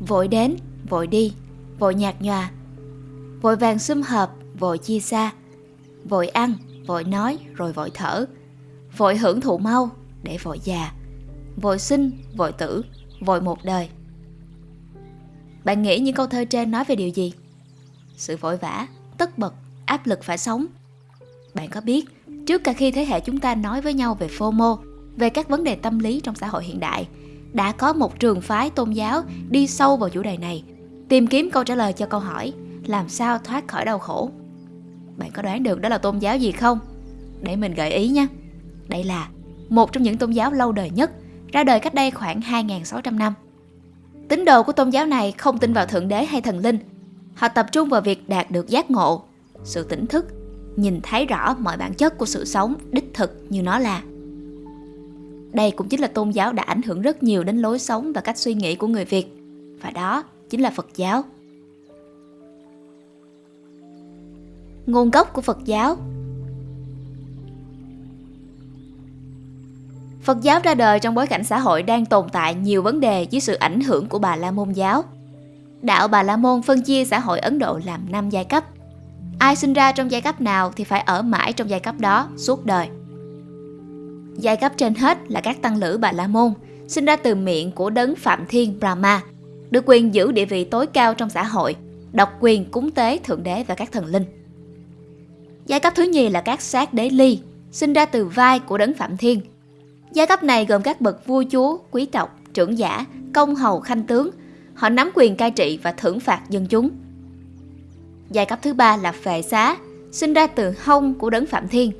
Vội đến, vội đi, vội nhạt nhòa Vội vàng sum hợp, vội chia xa Vội ăn, vội nói rồi vội thở Vội hưởng thụ mau để vội già Vội sinh, vội tử, vội một đời Bạn nghĩ những câu thơ trên nói về điều gì? Sự vội vã, tất bật, áp lực phải sống Bạn có biết, trước cả khi thế hệ chúng ta nói với nhau về FOMO Về các vấn đề tâm lý trong xã hội hiện đại đã có một trường phái tôn giáo đi sâu vào chủ đề này Tìm kiếm câu trả lời cho câu hỏi Làm sao thoát khỏi đau khổ Bạn có đoán được đó là tôn giáo gì không? Để mình gợi ý nha Đây là một trong những tôn giáo lâu đời nhất ra đời cách đây khoảng 2.600 năm. Tín đồ của tôn giáo này không tin vào Thượng Đế hay thần linh. Họ tập trung vào việc đạt được giác ngộ, sự tỉnh thức, nhìn thấy rõ mọi bản chất của sự sống đích thực như nó là. Đây cũng chính là tôn giáo đã ảnh hưởng rất nhiều đến lối sống và cách suy nghĩ của người Việt. Và đó chính là Phật giáo. Nguồn gốc của Phật giáo Phật giáo ra đời trong bối cảnh xã hội đang tồn tại nhiều vấn đề dưới sự ảnh hưởng của Bà La Môn giáo. Đạo Bà La Môn phân chia xã hội Ấn Độ làm 5 giai cấp. Ai sinh ra trong giai cấp nào thì phải ở mãi trong giai cấp đó suốt đời. Giai cấp trên hết là các tăng lữ Bà La Môn, sinh ra từ miệng của đấng Phạm Thiên Brahma, được quyền giữ địa vị tối cao trong xã hội, độc quyền cúng tế thượng đế và các thần linh. Giai cấp thứ nhì là các sát đế ly, sinh ra từ vai của đấng Phạm Thiên, Giai cấp này gồm các bậc vua chúa, quý tộc, trưởng giả, công hầu, khanh tướng. Họ nắm quyền cai trị và thưởng phạt dân chúng. Giai cấp thứ ba là phệ xá, sinh ra từ hông của đấng Phạm Thiên.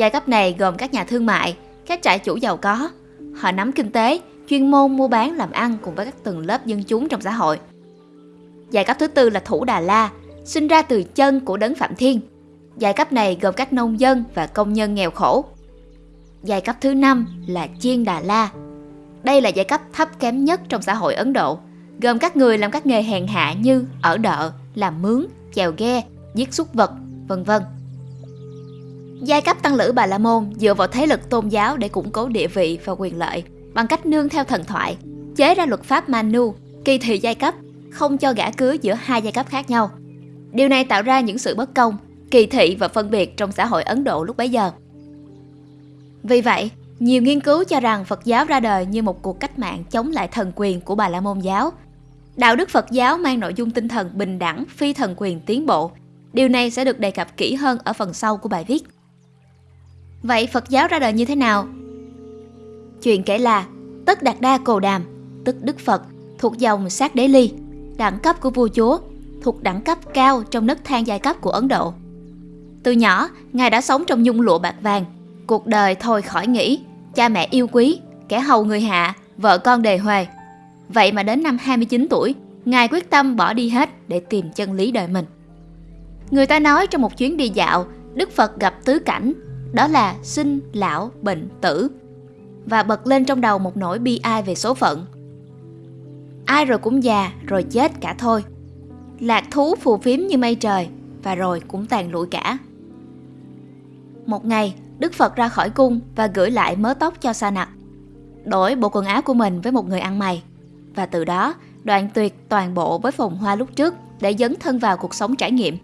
Giai cấp này gồm các nhà thương mại, các trại chủ giàu có. Họ nắm kinh tế, chuyên môn mua bán làm ăn cùng với các tầng lớp dân chúng trong xã hội. Giai cấp thứ tư là thủ Đà La, sinh ra từ chân của đấng Phạm Thiên. Giai cấp này gồm các nông dân và công nhân nghèo khổ. Giai cấp thứ năm là Chiên Đà La. Đây là giai cấp thấp kém nhất trong xã hội Ấn Độ, gồm các người làm các nghề hèn hạ như ở đợ, làm mướn, chèo ghe, giết súc vật, vân vân. Giai cấp tăng lữ Bà La Môn dựa vào thế lực tôn giáo để củng cố địa vị và quyền lợi bằng cách nương theo thần thoại, chế ra luật pháp Manu, kỳ thị giai cấp, không cho gã cưới giữa hai giai cấp khác nhau. Điều này tạo ra những sự bất công, kỳ thị và phân biệt trong xã hội Ấn Độ lúc bấy giờ. Vì vậy, nhiều nghiên cứu cho rằng Phật giáo ra đời như một cuộc cách mạng chống lại thần quyền của Bà La Môn giáo. Đạo đức Phật giáo mang nội dung tinh thần bình đẳng, phi thần quyền tiến bộ. Điều này sẽ được đề cập kỹ hơn ở phần sau của bài viết. Vậy Phật giáo ra đời như thế nào? Chuyện kể là Tất Đạt Đa Cồ Đàm, tức Đức Phật, thuộc dòng sát đế ly, đẳng cấp của vua chúa, thuộc đẳng cấp cao trong nấc thang giai cấp của Ấn Độ. Từ nhỏ, Ngài đã sống trong nhung lụa bạc vàng, Cuộc đời thôi khỏi nghĩ, cha mẹ yêu quý, kẻ hầu người hạ, vợ con đề huề. Vậy mà đến năm 29 tuổi, Ngài quyết tâm bỏ đi hết để tìm chân lý đời mình. Người ta nói trong một chuyến đi dạo, Đức Phật gặp tứ cảnh, đó là sinh, lão, bệnh, tử. Và bật lên trong đầu một nỗi bi ai về số phận. Ai rồi cũng già, rồi chết cả thôi. Lạc thú phù phiếm như mây trời, và rồi cũng tàn lụi cả. Một ngày, Đức Phật ra khỏi cung và gửi lại mớ tóc cho Sa Nặc. Đổi bộ quần áo của mình với một người ăn mày. Và từ đó, đoạn tuyệt toàn bộ với phồn hoa lúc trước để dấn thân vào cuộc sống trải nghiệm.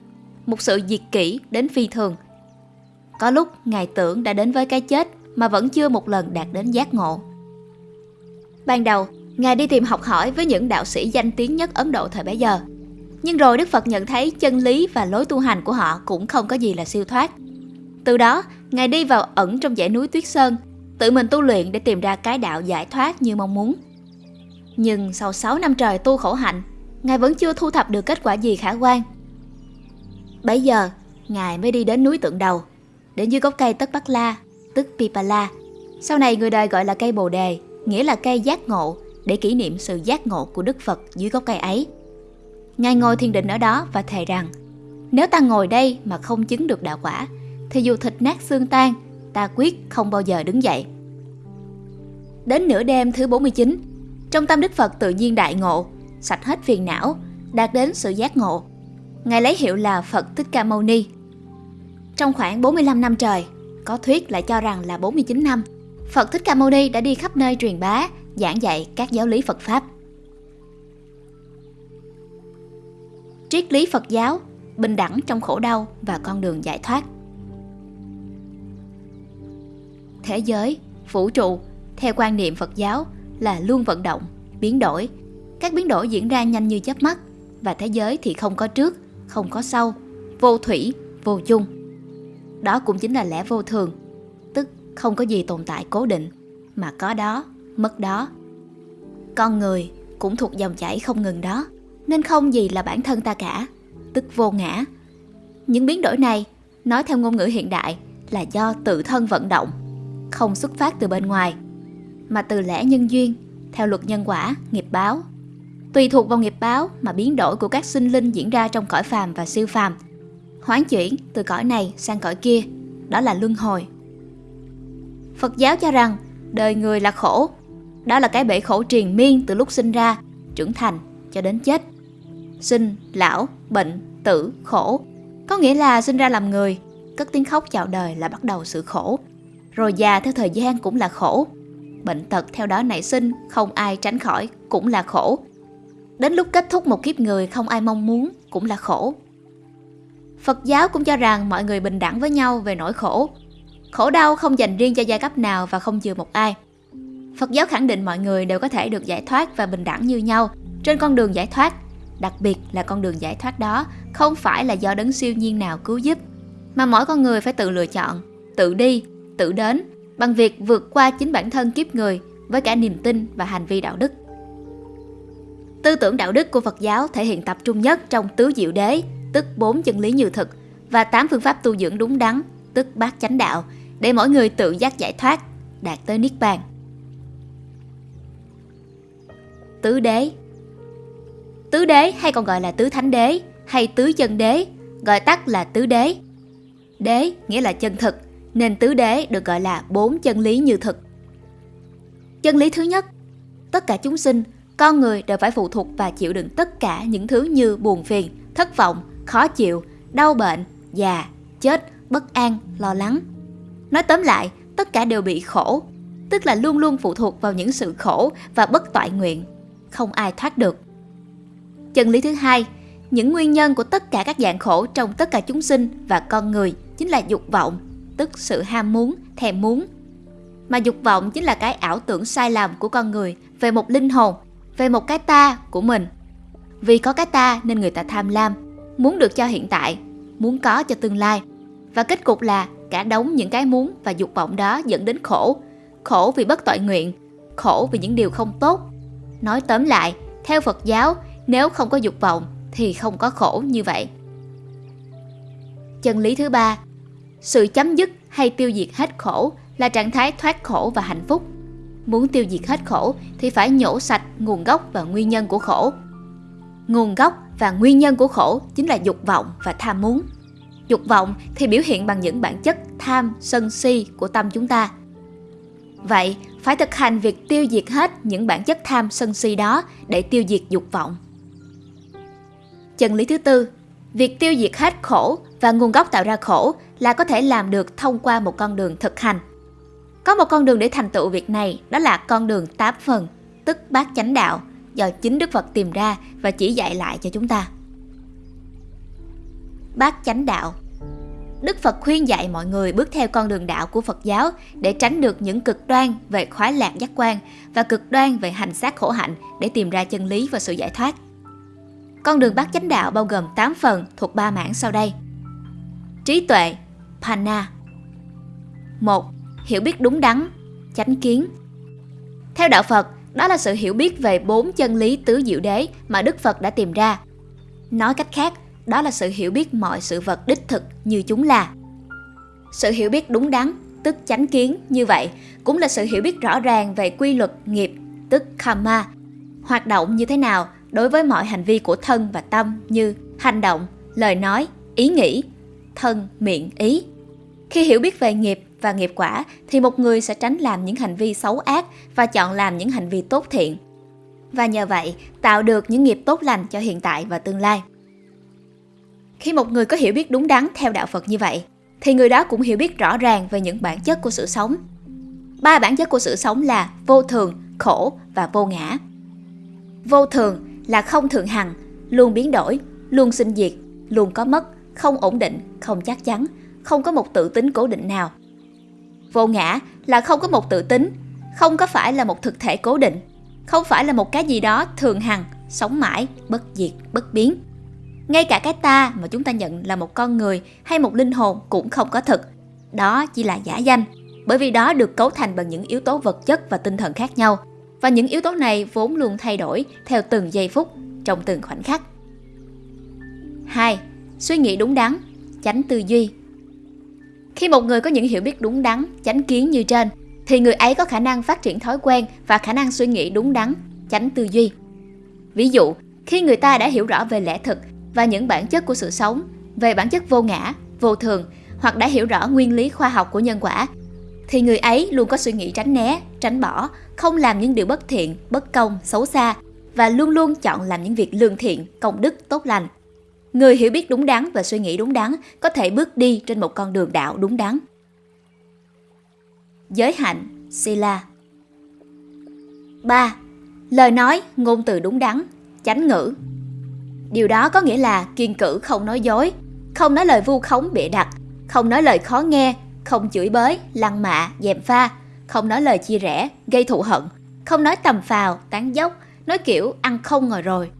Một sự diệt kỷ đến phi thường. Có lúc Ngài tưởng đã đến với cái chết mà vẫn chưa một lần đạt đến giác ngộ. Ban đầu, Ngài đi tìm học hỏi với những đạo sĩ danh tiếng nhất Ấn Độ thời bấy giờ. Nhưng rồi Đức Phật nhận thấy chân lý và lối tu hành của họ cũng không có gì là siêu thoát. Từ đó, Ngài đi vào ẩn trong dãy núi Tuyết Sơn, tự mình tu luyện để tìm ra cái đạo giải thoát như mong muốn. Nhưng sau 6 năm trời tu khổ hạnh, Ngài vẫn chưa thu thập được kết quả gì khả quan. Bấy giờ, Ngài mới đi đến núi tượng đầu, đến dưới gốc cây Tất Bắc La, tức Pipala. Sau này người đời gọi là cây Bồ Đề, nghĩa là cây giác ngộ, để kỷ niệm sự giác ngộ của Đức Phật dưới gốc cây ấy. Ngài ngồi thiền định ở đó và thề rằng, nếu ta ngồi đây mà không chứng được đạo quả, thì dù thịt nát xương tan, ta quyết không bao giờ đứng dậy. Đến nửa đêm thứ 49, trong tâm Đức Phật tự nhiên đại ngộ, sạch hết phiền não, đạt đến sự giác ngộ. Ngài lấy hiệu là Phật Thích Ca Mâu Ni. Trong khoảng 45 năm trời, có thuyết lại cho rằng là 49 năm, Phật Thích Ca Mâu Ni đã đi khắp nơi truyền bá, giảng dạy các giáo lý Phật Pháp. triết lý Phật giáo, bình đẳng trong khổ đau và con đường giải thoát. Thế giới, vũ trụ, theo quan niệm Phật giáo là luôn vận động, biến đổi. Các biến đổi diễn ra nhanh như chớp mắt và thế giới thì không có trước, không có sau, vô thủy, vô chung. Đó cũng chính là lẽ vô thường, tức không có gì tồn tại cố định, mà có đó, mất đó. Con người cũng thuộc dòng chảy không ngừng đó, nên không gì là bản thân ta cả, tức vô ngã. Những biến đổi này, nói theo ngôn ngữ hiện đại, là do tự thân vận động, không xuất phát từ bên ngoài, mà từ lẽ nhân duyên, theo luật nhân quả, nghiệp báo. Tùy thuộc vào nghiệp báo mà biến đổi của các sinh linh diễn ra trong cõi phàm và siêu phàm, hoán chuyển từ cõi này sang cõi kia, đó là luân hồi. Phật giáo cho rằng đời người là khổ, đó là cái bể khổ triền miên từ lúc sinh ra, trưởng thành cho đến chết. Sinh, lão, bệnh, tử, khổ. Có nghĩa là sinh ra làm người, cất tiếng khóc chào đời là bắt đầu sự khổ. Rồi già theo thời gian cũng là khổ. Bệnh tật theo đó nảy sinh, không ai tránh khỏi, cũng là khổ. Đến lúc kết thúc một kiếp người không ai mong muốn, cũng là khổ. Phật giáo cũng cho rằng mọi người bình đẳng với nhau về nỗi khổ. Khổ đau không dành riêng cho giai cấp nào và không chừa một ai. Phật giáo khẳng định mọi người đều có thể được giải thoát và bình đẳng như nhau trên con đường giải thoát. Đặc biệt là con đường giải thoát đó không phải là do đấng siêu nhiên nào cứu giúp, mà mỗi con người phải tự lựa chọn, tự đi, tự đến bằng việc vượt qua chính bản thân kiếp người với cả niềm tin và hành vi đạo đức. Tư tưởng đạo đức của Phật giáo thể hiện tập trung nhất trong tứ diệu đế, tức bốn chân lý như thực, và tám phương pháp tu dưỡng đúng đắn, tức bát chánh đạo, để mỗi người tự giác giải thoát, đạt tới niết bàn. Tứ đế Tứ đế hay còn gọi là tứ thánh đế hay tứ chân đế, gọi tắt là tứ đế. Đế nghĩa là chân thực, nên tứ đế được gọi là bốn chân lý như thực. Chân lý thứ nhất, tất cả chúng sinh, con người đều phải phụ thuộc và chịu đựng tất cả những thứ như buồn phiền, thất vọng, khó chịu, đau bệnh, già, chết, bất an, lo lắng. Nói tóm lại, tất cả đều bị khổ, tức là luôn luôn phụ thuộc vào những sự khổ và bất toại nguyện, không ai thoát được. Chân lý thứ hai, những nguyên nhân của tất cả các dạng khổ trong tất cả chúng sinh và con người chính là dục vọng, tức sự ham muốn, thèm muốn. Mà dục vọng chính là cái ảo tưởng sai lầm của con người về một linh hồn, về một cái ta của mình. Vì có cái ta nên người ta tham lam, muốn được cho hiện tại, muốn có cho tương lai. Và kết cục là cả đống những cái muốn và dục vọng đó dẫn đến khổ. Khổ vì bất tội nguyện, khổ vì những điều không tốt. Nói tóm lại, theo Phật giáo, nếu không có dục vọng thì không có khổ như vậy. Chân lý thứ ba, sự chấm dứt hay tiêu diệt hết khổ là trạng thái thoát khổ và hạnh phúc. Muốn tiêu diệt hết khổ thì phải nhổ sạch nguồn gốc và nguyên nhân của khổ. Nguồn gốc và nguyên nhân của khổ chính là dục vọng và tham muốn. Dục vọng thì biểu hiện bằng những bản chất tham, sân si của tâm chúng ta. Vậy, phải thực hành việc tiêu diệt hết những bản chất tham sân si đó để tiêu diệt dục vọng. Chân lý thứ tư, việc tiêu diệt hết khổ và nguồn gốc tạo ra khổ là có thể làm được thông qua một con đường thực hành. Có một con đường để thành tựu việc này, đó là con đường tám phần, tức bát chánh đạo, do chính Đức Phật tìm ra và chỉ dạy lại cho chúng ta. Bát chánh đạo Đức Phật khuyên dạy mọi người bước theo con đường đạo của Phật giáo để tránh được những cực đoan về khoái lạc giác quan và cực đoan về hành xác khổ hạnh để tìm ra chân lý và sự giải thoát. Con đường bát chánh đạo bao gồm 8 phần thuộc ba mảng sau đây. Trí tuệ, Panna 1. Hiểu biết đúng đắn, chánh kiến Theo đạo Phật, đó là sự hiểu biết về bốn chân lý tứ diệu đế mà Đức Phật đã tìm ra. Nói cách khác, đó là sự hiểu biết mọi sự vật đích thực như chúng là. Sự hiểu biết đúng đắn, tức chánh kiến như vậy, cũng là sự hiểu biết rõ ràng về quy luật nghiệp, tức karma, hoạt động như thế nào đối với mọi hành vi của thân và tâm như hành động, lời nói, ý nghĩ, thân, miệng, ý. Khi hiểu biết về nghiệp và nghiệp quả thì một người sẽ tránh làm những hành vi xấu ác và chọn làm những hành vi tốt thiện. Và nhờ vậy tạo được những nghiệp tốt lành cho hiện tại và tương lai. Khi một người có hiểu biết đúng đắn theo đạo Phật như vậy, thì người đó cũng hiểu biết rõ ràng về những bản chất của sự sống. Ba bản chất của sự sống là vô thường, khổ và vô ngã. Vô thường là không thường hằng, luôn biến đổi, luôn sinh diệt, luôn có mất, không ổn định, không chắc chắn, không có một tự tính cố định nào. Vô ngã là không có một tự tính, không có phải là một thực thể cố định, không phải là một cái gì đó thường hằng, sống mãi, bất diệt, bất biến. Ngay cả cái ta mà chúng ta nhận là một con người hay một linh hồn cũng không có thực. Đó chỉ là giả danh, bởi vì đó được cấu thành bằng những yếu tố vật chất và tinh thần khác nhau. Và những yếu tố này vốn luôn thay đổi theo từng giây phút, trong từng khoảnh khắc. 2. Suy nghĩ đúng đắn, tránh tư duy. Khi một người có những hiểu biết đúng đắn, chánh kiến như trên, thì người ấy có khả năng phát triển thói quen và khả năng suy nghĩ đúng đắn, tránh tư duy. Ví dụ, khi người ta đã hiểu rõ về lẽ thực và những bản chất của sự sống, về bản chất vô ngã, vô thường hoặc đã hiểu rõ nguyên lý khoa học của nhân quả, thì người ấy luôn có suy nghĩ tránh né, tránh bỏ, không làm những điều bất thiện, bất công, xấu xa và luôn luôn chọn làm những việc lương thiện, công đức, tốt lành. Người hiểu biết đúng đắn và suy nghĩ đúng đắn có thể bước đi trên một con đường đạo đúng đắn. Giới hạnh, Sila 3. Lời nói, ngôn từ đúng đắn, chánh ngữ. Điều đó có nghĩa là kiên cử không nói dối, không nói lời vu khống bịa đặt, không nói lời khó nghe, không chửi bới, lăng mạ, dèm pha, không nói lời chia rẽ, gây thù hận, không nói tầm phào, tán dốc, nói kiểu ăn không ngồi rồi.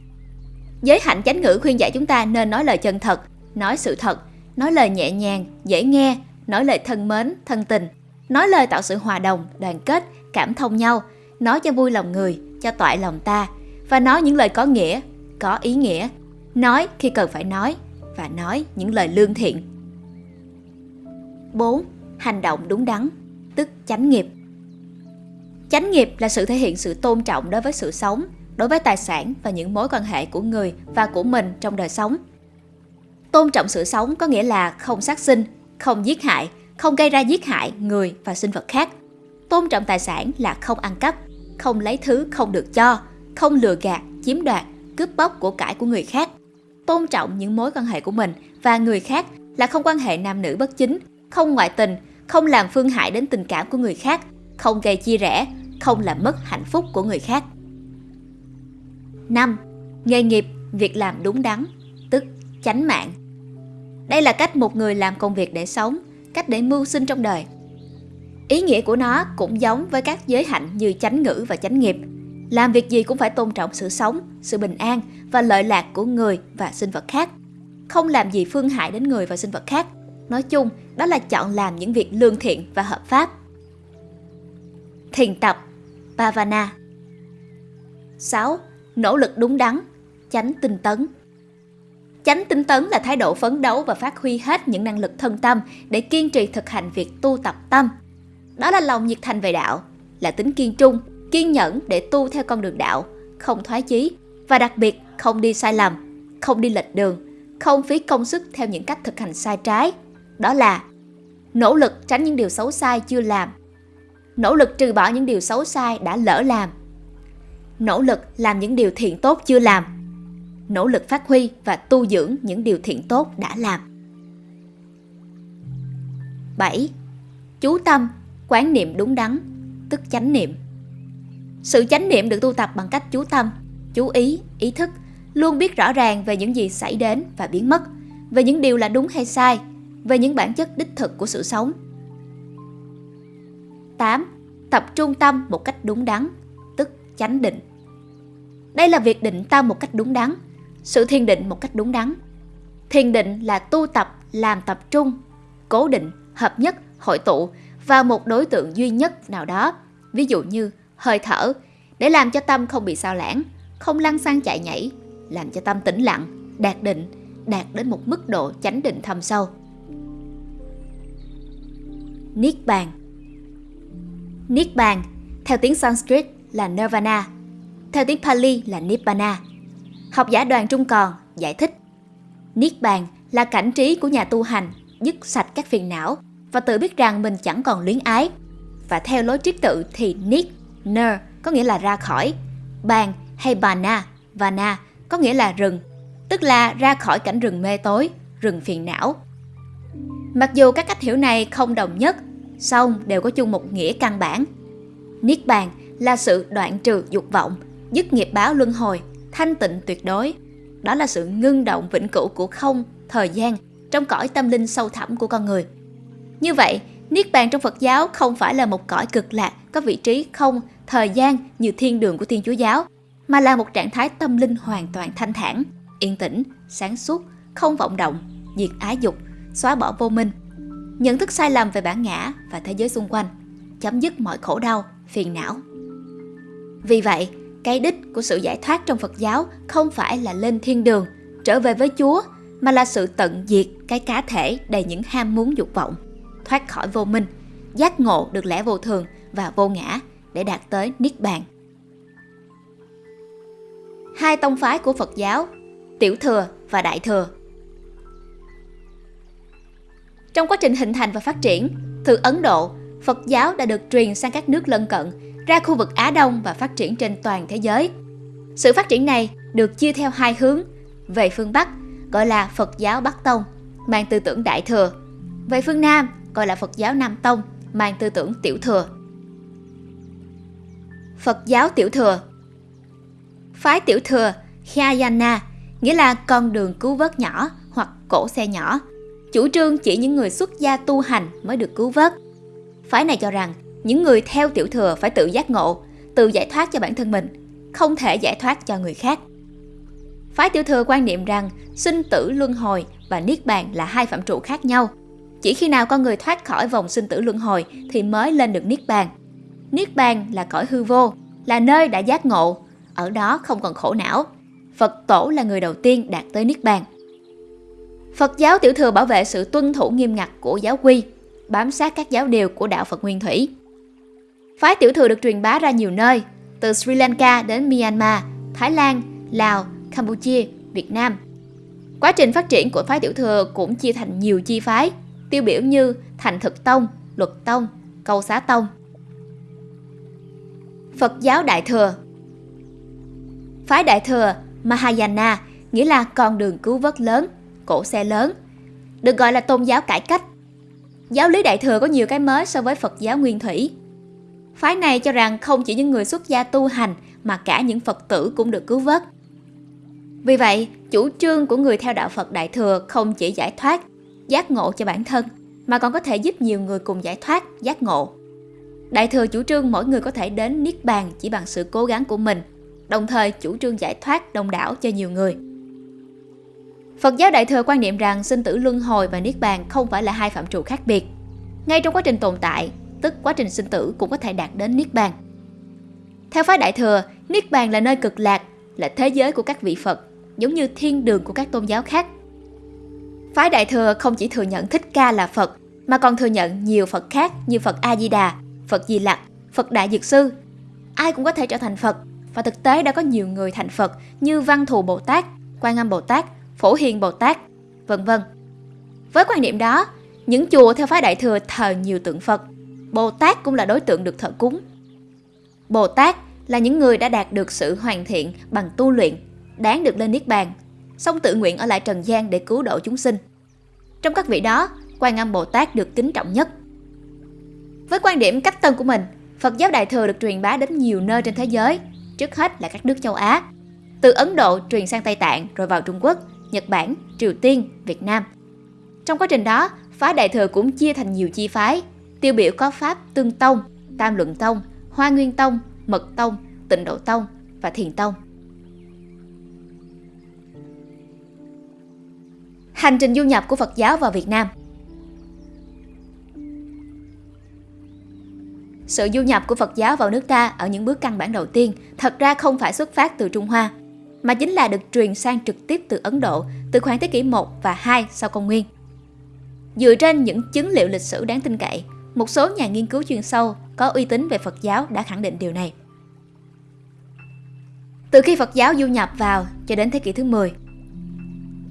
Giới hạnh chánh ngữ khuyên dạy chúng ta nên nói lời chân thật, nói sự thật, nói lời nhẹ nhàng, dễ nghe, nói lời thân mến, thân tình, nói lời tạo sự hòa đồng, đoàn kết, cảm thông nhau, nói cho vui lòng người, cho toại lòng ta, và nói những lời có nghĩa, có ý nghĩa, nói khi cần phải nói, và nói những lời lương thiện. 4. Hành động đúng đắn, tức chánh nghiệp. Chánh nghiệp là sự thể hiện sự tôn trọng đối với sự sống, đối với tài sản và những mối quan hệ của người và của mình trong đời sống. Tôn trọng sự sống có nghĩa là không sát sinh, không giết hại, không gây ra giết hại người và sinh vật khác. Tôn trọng tài sản là không ăn cắp, không lấy thứ không được cho, không lừa gạt, chiếm đoạt, cướp bóc của cải của người khác. Tôn trọng những mối quan hệ của mình và người khác là không quan hệ nam nữ bất chính, không ngoại tình, không làm phương hại đến tình cảm của người khác, không gây chia rẽ, không làm mất hạnh phúc của người khác. 5. Nghề nghiệp, việc làm đúng đắn, tức chánh mạng. Đây là cách một người làm công việc để sống, cách để mưu sinh trong đời. Ý nghĩa của nó cũng giống với các giới hạnh như chánh ngữ và chánh nghiệp. Làm việc gì cũng phải tôn trọng sự sống, sự bình an và lợi lạc của người và sinh vật khác. Không làm gì phương hại đến người và sinh vật khác. Nói chung, đó là chọn làm những việc lương thiện và hợp pháp. Thiền tập Bhavana 6 nỗ lực đúng đắn, tránh tinh tấn. Chánh tinh tấn là thái độ phấn đấu và phát huy hết những năng lực thân tâm để kiên trì thực hành việc tu tập tâm. Đó là lòng nhiệt thành về đạo, là tính kiên trung, kiên nhẫn để tu theo con đường đạo, không thoái chí và đặc biệt không đi sai lầm, không đi lệch đường, không phí công sức theo những cách thực hành sai trái. Đó là nỗ lực tránh những điều xấu sai chưa làm, nỗ lực trừ bỏ những điều xấu sai đã lỡ làm nỗ lực làm những điều thiện tốt chưa làm, nỗ lực phát huy và tu dưỡng những điều thiện tốt đã làm. 7. Chú tâm, quán niệm đúng đắn, tức chánh niệm. Sự chánh niệm được tu tập bằng cách chú tâm, chú ý, ý thức, luôn biết rõ ràng về những gì xảy đến và biến mất, về những điều là đúng hay sai, về những bản chất đích thực của sự sống. 8. Tập trung tâm một cách đúng đắn, chánh định. Đây là việc định tâm một cách đúng đắn, sự thiền định một cách đúng đắn. Thiền định là tu tập làm tập trung, cố định, hợp nhất, hội tụ vào một đối tượng duy nhất nào đó, ví dụ như hơi thở, để làm cho tâm không bị sao lãng, không lăn xăng chạy nhảy, làm cho tâm tĩnh lặng, đạt định, đạt đến một mức độ chánh định thâm sâu. Niết bàn Niết bàn, theo tiếng Sanskrit là Nirvana, theo tiếng Pali là Nibbana. Học giả đoàn Trung Còn giải thích Niết bàn là cảnh trí của nhà tu hành, dứt sạch các phiền não và tự biết rằng mình chẳng còn luyến ái. Và theo lối triết tự thì Niết, Ner có nghĩa là ra khỏi, bàn hay Bana, Vana có nghĩa là rừng, tức là ra khỏi cảnh rừng mê tối, rừng phiền não. Mặc dù các cách hiểu này không đồng nhất, song đều có chung một nghĩa căn bản. Niết bàn là sự đoạn trừ dục vọng, dứt nghiệp báo luân hồi, thanh tịnh tuyệt đối. đó là sự ngưng động vĩnh cửu của không, thời gian trong cõi tâm linh sâu thẳm của con người. Như vậy, Niết bàn trong Phật giáo không phải là một cõi cực lạc có vị trí không, thời gian như thiên đường của Thiên Chúa giáo, mà là một trạng thái tâm linh hoàn toàn thanh thản, yên tĩnh, sáng suốt, không vọng động, diệt ái dục, xóa bỏ vô minh, nhận thức sai lầm về bản ngã và thế giới xung quanh, chấm dứt mọi khổ đau, phiền não. Vì vậy, cái đích của sự giải thoát trong Phật giáo không phải là lên thiên đường, trở về với Chúa, mà là sự tận diệt cái cá thể đầy những ham muốn dục vọng, thoát khỏi vô minh, giác ngộ được lẽ vô thường và vô ngã để đạt tới Niết Bàn. Hai tông phái của Phật giáo, Tiểu Thừa và Đại Thừa Trong quá trình hình thành và phát triển, từ Ấn Độ, Phật giáo đã được truyền sang các nước lân cận, ra khu vực Á Đông và phát triển trên toàn thế giới. Sự phát triển này được chia theo hai hướng. Về phương Bắc, gọi là Phật giáo Bắc Tông, mang tư tưởng Đại Thừa. Về phương Nam, gọi là Phật giáo Nam Tông, mang tư tưởng Tiểu Thừa. Phật giáo Tiểu Thừa Phái Tiểu Thừa Khyayana nghĩa là con đường cứu vớt nhỏ hoặc cổ xe nhỏ. Chủ trương chỉ những người xuất gia tu hành mới được cứu vớt. Phái này cho rằng những người theo Tiểu Thừa phải tự giác ngộ, tự giải thoát cho bản thân mình, không thể giải thoát cho người khác. Phái Tiểu Thừa quan niệm rằng sinh tử luân hồi và niết bàn là hai phạm trụ khác nhau. Chỉ khi nào con người thoát khỏi vòng sinh tử luân hồi thì mới lên được niết bàn. Niết bàn là cõi hư vô, là nơi đã giác ngộ, ở đó không còn khổ não. Phật tổ là người đầu tiên đạt tới niết bàn. Phật giáo tiểu thừa bảo vệ sự tuân thủ nghiêm ngặt của giáo quy, bám sát các giáo điều của đạo Phật Nguyên Thủy. Phái tiểu thừa được truyền bá ra nhiều nơi, từ Sri Lanka đến Myanmar, Thái Lan, Lào, Campuchia, Việt Nam. Quá trình phát triển của phái tiểu thừa cũng chia thành nhiều chi phái, tiêu biểu như Thành Thực Tông, Luật Tông, Câu Xá Tông. Phật giáo Đại Thừa Phái Đại Thừa Mahayana nghĩa là con đường cứu vớt lớn, cổ xe lớn, được gọi là tôn giáo cải cách. Giáo lý Đại Thừa có nhiều cái mới so với Phật giáo Nguyên Thủy. Phái này cho rằng không chỉ những người xuất gia tu hành mà cả những Phật tử cũng được cứu vớt. Vì vậy, chủ trương của người theo đạo Phật Đại Thừa không chỉ giải thoát, giác ngộ cho bản thân, mà còn có thể giúp nhiều người cùng giải thoát, giác ngộ. Đại Thừa chủ trương mỗi người có thể đến Niết Bàn chỉ bằng sự cố gắng của mình, đồng thời chủ trương giải thoát đông đảo cho nhiều người. Phật giáo Đại Thừa quan niệm rằng sinh tử luân hồi và Niết Bàn không phải là hai phạm trụ khác biệt. Ngay trong quá trình tồn tại, tức quá trình sinh tử cũng có thể đạt đến Niết Bàn. Theo phái Đại Thừa, Niết Bàn là nơi cực lạc, là thế giới của các vị Phật, giống như thiên đường của các tôn giáo khác. Phái Đại Thừa không chỉ thừa nhận Thích Ca là Phật, mà còn thừa nhận nhiều Phật khác như Phật A-di-đà, Phật Di Lặc, Phật Đại Dược Sư. Ai cũng có thể trở thành Phật, và thực tế đã có nhiều người thành Phật như Văn Thù Bồ Tát, Quan Âm Bồ Tát, Phổ Hiền Bồ Tát, vân vân. Với quan niệm đó, những chùa theo phái Đại Thừa thờ nhiều tượng Phật, Bồ Tát cũng là đối tượng được thờ cúng. Bồ Tát là những người đã đạt được sự hoàn thiện bằng tu luyện, đáng được lên Niết Bàn, song tự nguyện ở lại trần gian để cứu độ chúng sinh. Trong các vị đó, Quan Âm Bồ Tát được kính trọng nhất. Với quan điểm cách tân của mình, Phật giáo Đại Thừa được truyền bá đến nhiều nơi trên thế giới, trước hết là các nước châu Á. Từ Ấn Độ truyền sang Tây Tạng rồi vào Trung Quốc, Nhật Bản, Triều Tiên, Việt Nam. Trong quá trình đó, phái Đại Thừa cũng chia thành nhiều chi phái, tiêu biểu có Pháp Tương Tông, Tam Luận Tông, Hoa Nguyên Tông, Mật Tông, Tịnh Độ Tông và Thiền Tông. Hành trình du nhập của Phật giáo vào Việt Nam Sự du nhập của Phật giáo vào nước ta ở những bước căn bản đầu tiên thật ra không phải xuất phát từ Trung Hoa, mà chính là được truyền sang trực tiếp từ Ấn Độ từ khoảng thế kỷ 1 và 2 sau công nguyên. Dựa trên những chứng liệu lịch sử đáng tin cậy, một số nhà nghiên cứu chuyên sâu có uy tín về Phật giáo đã khẳng định điều này. Từ khi Phật giáo du nhập vào cho đến thế kỷ thứ 10,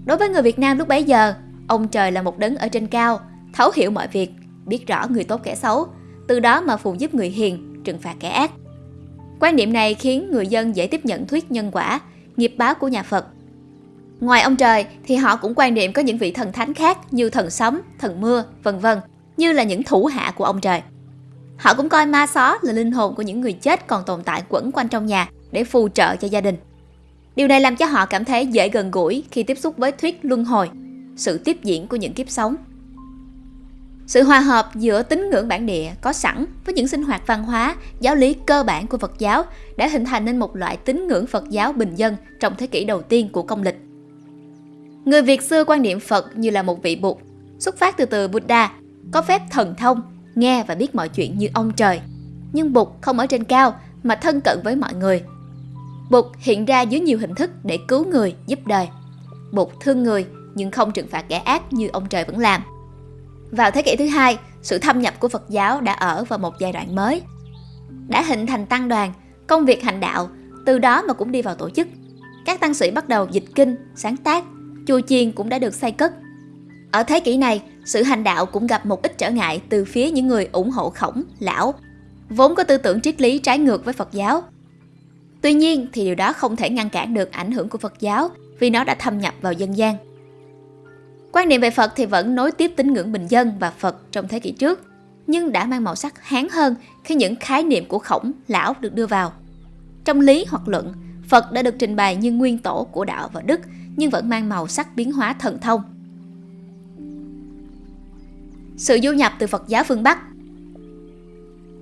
đối với người Việt Nam lúc bấy giờ, ông trời là một đấng ở trên cao, thấu hiểu mọi việc, biết rõ người tốt kẻ xấu, từ đó mà phù giúp người hiền, trừng phạt kẻ ác. Quan niệm này khiến người dân dễ tiếp nhận thuyết nhân quả, nghiệp báo của nhà Phật. Ngoài ông trời thì họ cũng quan niệm có những vị thần thánh khác như thần sấm, thần mưa, vân vân, như là những thủ hạ của ông trời. Họ cũng coi ma xó là linh hồn của những người chết còn tồn tại quẩn quanh trong nhà để phù trợ cho gia đình. Điều này làm cho họ cảm thấy dễ gần gũi khi tiếp xúc với thuyết luân hồi, sự tiếp diễn của những kiếp sống. Sự hòa hợp giữa tín ngưỡng bản địa có sẵn với những sinh hoạt văn hóa, giáo lý cơ bản của Phật giáo đã hình thành nên một loại tín ngưỡng Phật giáo bình dân trong thế kỷ đầu tiên của công lịch. Người Việt xưa quan niệm Phật như là một vị Bụt, xuất phát từ từ Buddha, có phép thần thông, nghe và biết mọi chuyện như ông trời. Nhưng Bụt không ở trên cao mà thân cận với mọi người. Bụt hiện ra dưới nhiều hình thức để cứu người, giúp đời. Bụt thương người nhưng không trừng phạt kẻ ác như ông trời vẫn làm. Vào thế kỷ thứ hai, sự thâm nhập của Phật giáo đã ở vào một giai đoạn mới. Đã hình thành tăng đoàn, công việc hành đạo, từ đó mà cũng đi vào tổ chức. Các tăng sĩ bắt đầu dịch kinh, sáng tác, chùa chiền cũng đã được xây cất. Ở thế kỷ này, sự hành đạo cũng gặp một ít trở ngại từ phía những người ủng hộ khổng, lão, vốn có tư tưởng triết lý trái ngược với Phật giáo. Tuy nhiên thì điều đó không thể ngăn cản được ảnh hưởng của Phật giáo vì nó đã thâm nhập vào dân gian. Quan niệm về Phật thì vẫn nối tiếp tín ngưỡng bình dân và Phật trong thế kỷ trước, nhưng đã mang màu sắc hán hơn khi những khái niệm của khổng, lão được đưa vào. Trong lý hoặc luận, Phật đã được trình bày như nguyên tổ của đạo và đức, nhưng vẫn mang màu sắc biến hóa thần thông. Sự du nhập từ Phật giáo phương Bắc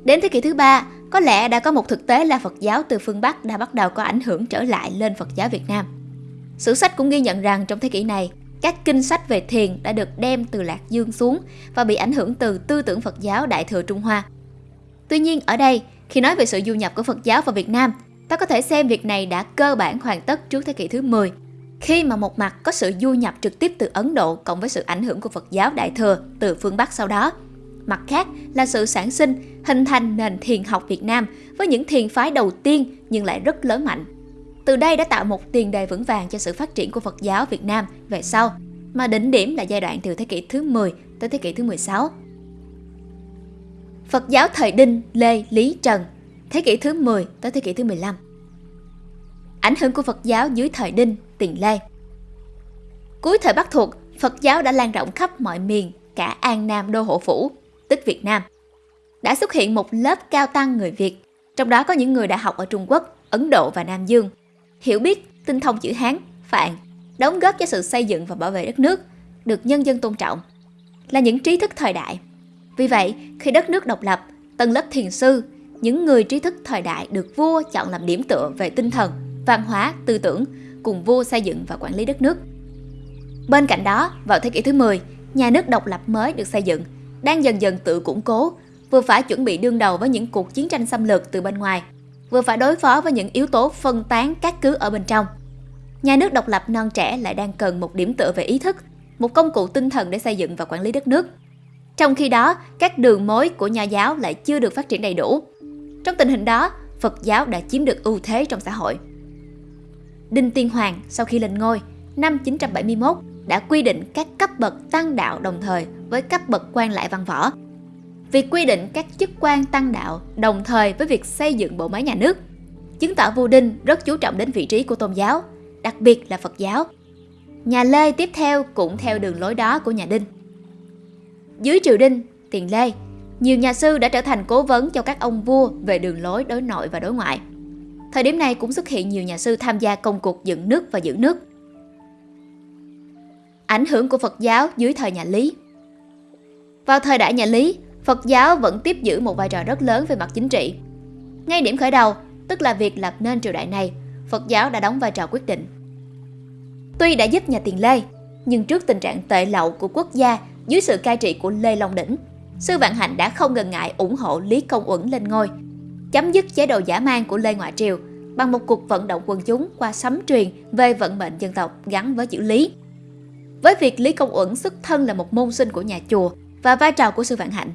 Đến thế kỷ thứ ba, có lẽ đã có một thực tế là Phật giáo từ phương Bắc đã bắt đầu có ảnh hưởng trở lại lên Phật giáo Việt Nam. Sử sách cũng ghi nhận rằng trong thế kỷ này, các kinh sách về thiền đã được đem từ Lạc Dương xuống và bị ảnh hưởng từ tư tưởng Phật giáo Đại Thừa Trung Hoa. Tuy nhiên ở đây, khi nói về sự du nhập của Phật giáo vào Việt Nam, ta có thể xem việc này đã cơ bản hoàn tất trước thế kỷ thứ 10, khi mà một mặt có sự du nhập trực tiếp từ Ấn Độ cộng với sự ảnh hưởng của Phật giáo Đại Thừa từ phương Bắc sau đó. Mặt khác là sự sản sinh, hình thành nền thiền học Việt Nam với những thiền phái đầu tiên nhưng lại rất lớn mạnh từ đây đã tạo một tiền đề vững vàng cho sự phát triển của Phật giáo Việt Nam về sau, mà đỉnh điểm là giai đoạn từ thế kỷ thứ 10 tới thế kỷ thứ 16. Phật giáo thời Đinh, Lê, Lý, Trần, thế kỷ thứ 10 tới thế kỷ thứ 15. Ảnh hưởng của Phật giáo dưới thời Đinh, Tiền Lê. Cuối thời Bắc thuộc, Phật giáo đã lan rộng khắp mọi miền, cả An Nam Đô Hộ Phủ, tức Việt Nam. Đã xuất hiện một lớp cao tăng người Việt, trong đó có những người đã học ở Trung Quốc, Ấn Độ và Nam Dương – hiểu biết, tinh thông chữ Hán, Phạn, đóng góp cho sự xây dựng và bảo vệ đất nước, được nhân dân tôn trọng, là những trí thức thời đại. Vì vậy, khi đất nước độc lập, tầng lớp thiền sư, những người trí thức thời đại được vua chọn làm điểm tựa về tinh thần, văn hóa, tư tưởng, cùng vua xây dựng và quản lý đất nước. Bên cạnh đó, vào thế kỷ thứ 10, nhà nước độc lập mới được xây dựng, đang dần dần tự củng cố, vừa phải chuẩn bị đương đầu với những cuộc chiến tranh xâm lược từ bên ngoài vừa phải đối phó với những yếu tố phân tán các cứ ở bên trong. Nhà nước độc lập non trẻ lại đang cần một điểm tựa về ý thức, một công cụ tinh thần để xây dựng và quản lý đất nước. Trong khi đó, các đường mối của nhà giáo lại chưa được phát triển đầy đủ. Trong tình hình đó, Phật giáo đã chiếm được ưu thế trong xã hội. Đinh Tiên Hoàng sau khi lên ngôi năm 971 đã quy định các cấp bậc tăng đạo đồng thời với cấp bậc quan lại văn võ việc quy định các chức quan tăng đạo đồng thời với việc xây dựng bộ máy nhà nước, chứng tỏ vua Đinh rất chú trọng đến vị trí của tôn giáo, đặc biệt là Phật giáo. Nhà Lê tiếp theo cũng theo đường lối đó của nhà Đinh. Dưới triều Đinh, tiền Lê, nhiều nhà sư đã trở thành cố vấn cho các ông vua về đường lối đối nội và đối ngoại. Thời điểm này cũng xuất hiện nhiều nhà sư tham gia công cuộc dựng nước và giữ nước. Ảnh hưởng của Phật giáo dưới thời nhà Lý Vào thời đại nhà Lý, Phật giáo vẫn tiếp giữ một vai trò rất lớn về mặt chính trị. Ngay điểm khởi đầu, tức là việc lập nên triều đại này, Phật giáo đã đóng vai trò quyết định. Tuy đã giúp nhà Tiền Lê, nhưng trước tình trạng tệ lậu của quốc gia dưới sự cai trị của Lê Long Đỉnh, Sư Vạn Hạnh đã không ngần ngại ủng hộ Lý Công Uẩn lên ngôi, chấm dứt chế độ giả mang của Lê Ngoại Triều bằng một cuộc vận động quần chúng qua sấm truyền về vận mệnh dân tộc gắn với chữ Lý. Với việc Lý Công Uẩn xuất thân là một môn sinh của nhà chùa và vai trò của Sư Vạn Hạnh,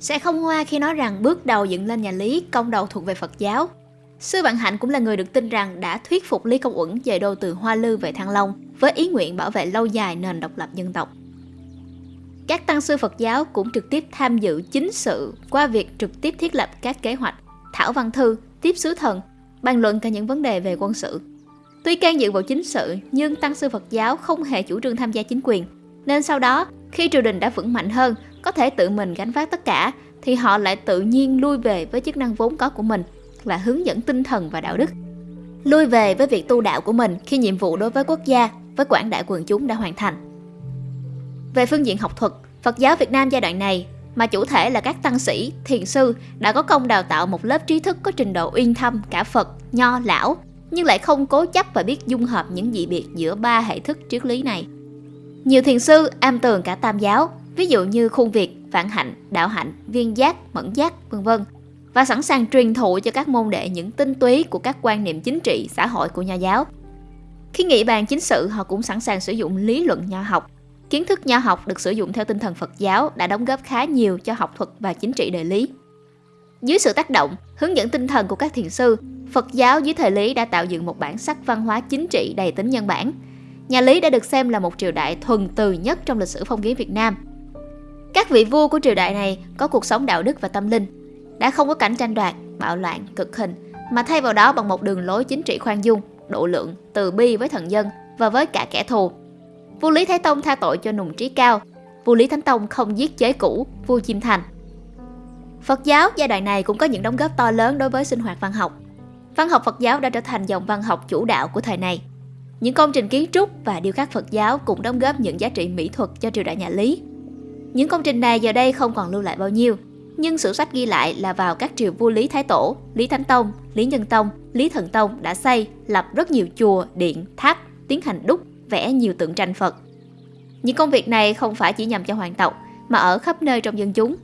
sẽ không hoa khi nói rằng bước đầu dựng lên nhà Lý công đầu thuộc về Phật giáo. Sư Vạn Hạnh cũng là người được tin rằng đã thuyết phục Lý Công Uẩn dời đô từ Hoa Lư về Thăng Long với ý nguyện bảo vệ lâu dài nền độc lập dân tộc. Các tăng sư Phật giáo cũng trực tiếp tham dự chính sự qua việc trực tiếp thiết lập các kế hoạch, thảo văn thư, tiếp sứ thần, bàn luận cả những vấn đề về quân sự. Tuy can dự vào chính sự, nhưng tăng sư Phật giáo không hề chủ trương tham gia chính quyền, nên sau đó, khi triều đình đã vững mạnh hơn, có thể tự mình gánh vác tất cả thì họ lại tự nhiên lui về với chức năng vốn có của mình là hướng dẫn tinh thần và đạo đức. lui về với việc tu đạo của mình khi nhiệm vụ đối với quốc gia, với quảng đại quần chúng đã hoàn thành. Về phương diện học thuật, Phật giáo Việt Nam giai đoạn này mà chủ thể là các tăng sĩ, thiền sư đã có công đào tạo một lớp trí thức có trình độ uyên thâm cả Phật, Nho, Lão, nhưng lại không cố chấp và biết dung hợp những dị biệt giữa ba hệ thức triết lý này. Nhiều thiền sư am tường cả tam giáo, ví dụ như khuôn việt, vạn hạnh, đạo hạnh, viên giác, mẫn giác, vân vân và sẵn sàng truyền thụ cho các môn đệ những tinh túy của các quan niệm chính trị, xã hội của nho giáo. Khi nghị bàn chính sự, họ cũng sẵn sàng sử dụng lý luận nho học. Kiến thức nho học được sử dụng theo tinh thần Phật giáo đã đóng góp khá nhiều cho học thuật và chính trị đời Lý. Dưới sự tác động, hướng dẫn tinh thần của các thiền sư, Phật giáo dưới thời Lý đã tạo dựng một bản sắc văn hóa chính trị đầy tính nhân bản. Nhà Lý đã được xem là một triều đại thuần từ nhất trong lịch sử phong kiến Việt Nam. Các vị vua của triều đại này có cuộc sống đạo đức và tâm linh, đã không có cảnh tranh đoạt, bạo loạn, cực hình, mà thay vào đó bằng một đường lối chính trị khoan dung, độ lượng, từ bi với thần dân và với cả kẻ thù. Vua Lý Thái Tông tha tội cho nùng trí cao, vua Lý Thánh Tông không giết chế cũ, vua chim thành. Phật giáo giai đoạn này cũng có những đóng góp to lớn đối với sinh hoạt văn học. Văn học Phật giáo đã trở thành dòng văn học chủ đạo của thời này. Những công trình kiến trúc và điêu khắc Phật giáo cũng đóng góp những giá trị mỹ thuật cho triều đại nhà Lý. Những công trình này giờ đây không còn lưu lại bao nhiêu, nhưng sử sách ghi lại là vào các triều vua Lý Thái Tổ, Lý Thánh Tông, Lý Nhân Tông, Lý Thần Tông đã xây, lập rất nhiều chùa, điện, tháp, tiến hành đúc, vẽ nhiều tượng tranh Phật. Những công việc này không phải chỉ nhằm cho hoàng tộc, mà ở khắp nơi trong dân chúng.